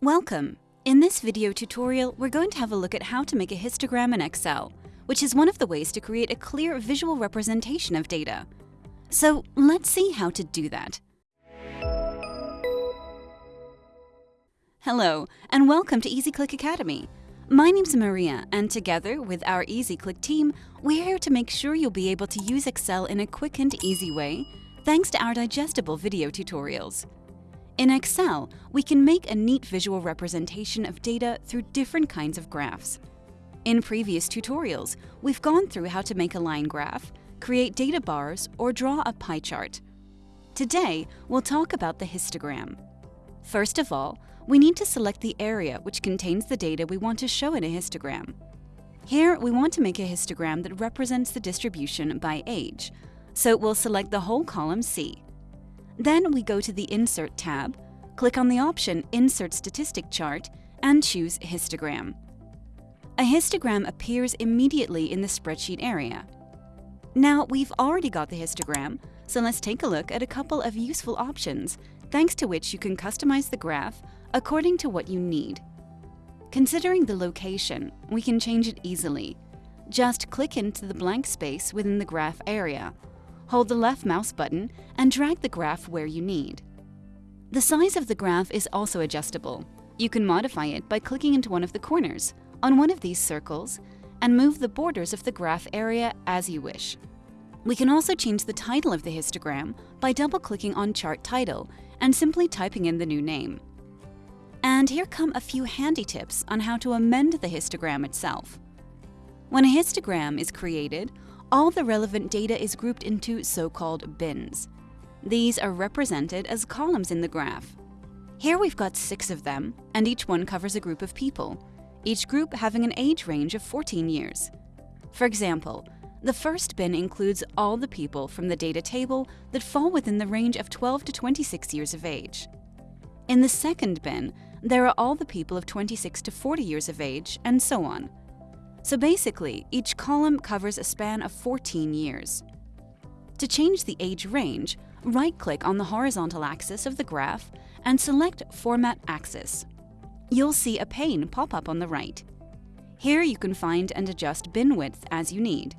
Welcome! In this video tutorial, we're going to have a look at how to make a histogram in Excel, which is one of the ways to create a clear visual representation of data. So let's see how to do that. Hello, and welcome to EasyClick Academy. My name's Maria, and together with our EasyClick team, we're here to make sure you'll be able to use Excel in a quick and easy way, thanks to our digestible video tutorials. In Excel, we can make a neat visual representation of data through different kinds of graphs. In previous tutorials, we've gone through how to make a line graph, create data bars, or draw a pie chart. Today, we'll talk about the histogram. First of all, we need to select the area which contains the data we want to show in a histogram. Here, we want to make a histogram that represents the distribution by age, so we'll select the whole column C. Then we go to the Insert tab, click on the option Insert Statistic Chart, and choose Histogram. A histogram appears immediately in the spreadsheet area. Now, we've already got the histogram, so let's take a look at a couple of useful options, thanks to which you can customize the graph according to what you need. Considering the location, we can change it easily. Just click into the blank space within the graph area hold the left mouse button and drag the graph where you need. The size of the graph is also adjustable. You can modify it by clicking into one of the corners, on one of these circles, and move the borders of the graph area as you wish. We can also change the title of the histogram by double-clicking on Chart Title and simply typing in the new name. And here come a few handy tips on how to amend the histogram itself. When a histogram is created, all the relevant data is grouped into so-called bins. These are represented as columns in the graph. Here we've got six of them, and each one covers a group of people, each group having an age range of 14 years. For example, the first bin includes all the people from the data table that fall within the range of 12 to 26 years of age. In the second bin, there are all the people of 26 to 40 years of age, and so on. So basically, each column covers a span of 14 years. To change the age range, right-click on the horizontal axis of the graph and select Format Axis. You'll see a pane pop up on the right. Here you can find and adjust bin width as you need.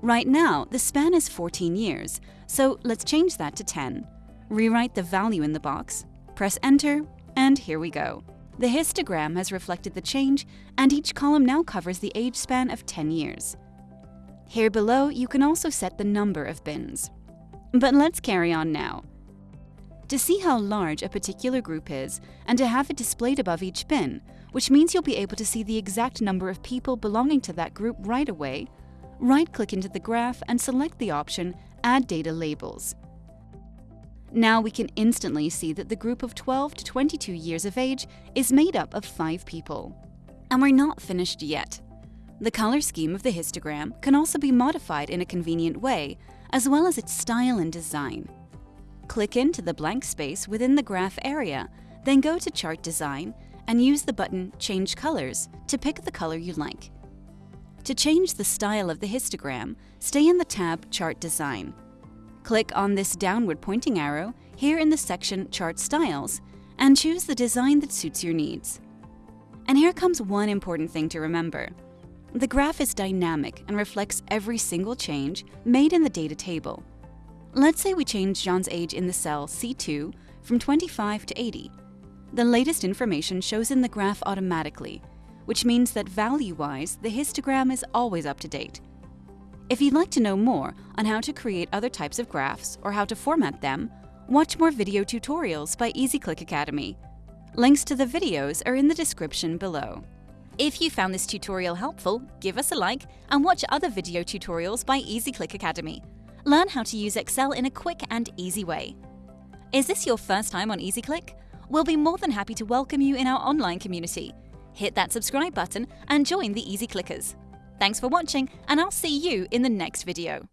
Right now, the span is 14 years, so let's change that to 10. Rewrite the value in the box, press Enter, and here we go. The histogram has reflected the change, and each column now covers the age span of 10 years. Here below, you can also set the number of bins. But let's carry on now. To see how large a particular group is, and to have it displayed above each bin, which means you'll be able to see the exact number of people belonging to that group right away, right-click into the graph and select the option Add Data Labels. Now we can instantly see that the group of 12 to 22 years of age is made up of five people. And we're not finished yet. The color scheme of the histogram can also be modified in a convenient way, as well as its style and design. Click into the blank space within the graph area, then go to Chart Design and use the button Change Colors to pick the color you like. To change the style of the histogram, stay in the tab Chart Design. Click on this downward pointing arrow here in the section Chart Styles and choose the design that suits your needs. And here comes one important thing to remember. The graph is dynamic and reflects every single change made in the data table. Let's say we change John's age in the cell C2 from 25 to 80. The latest information shows in the graph automatically, which means that value-wise, the histogram is always up to date. If you'd like to know more on how to create other types of graphs or how to format them, watch more video tutorials by EasyClick Academy. Links to the videos are in the description below. If you found this tutorial helpful, give us a like and watch other video tutorials by EasyClick Academy. Learn how to use Excel in a quick and easy way. Is this your first time on EasyClick? We'll be more than happy to welcome you in our online community. Hit that subscribe button and join the Easy Clickers. Thanks for watching, and I'll see you in the next video.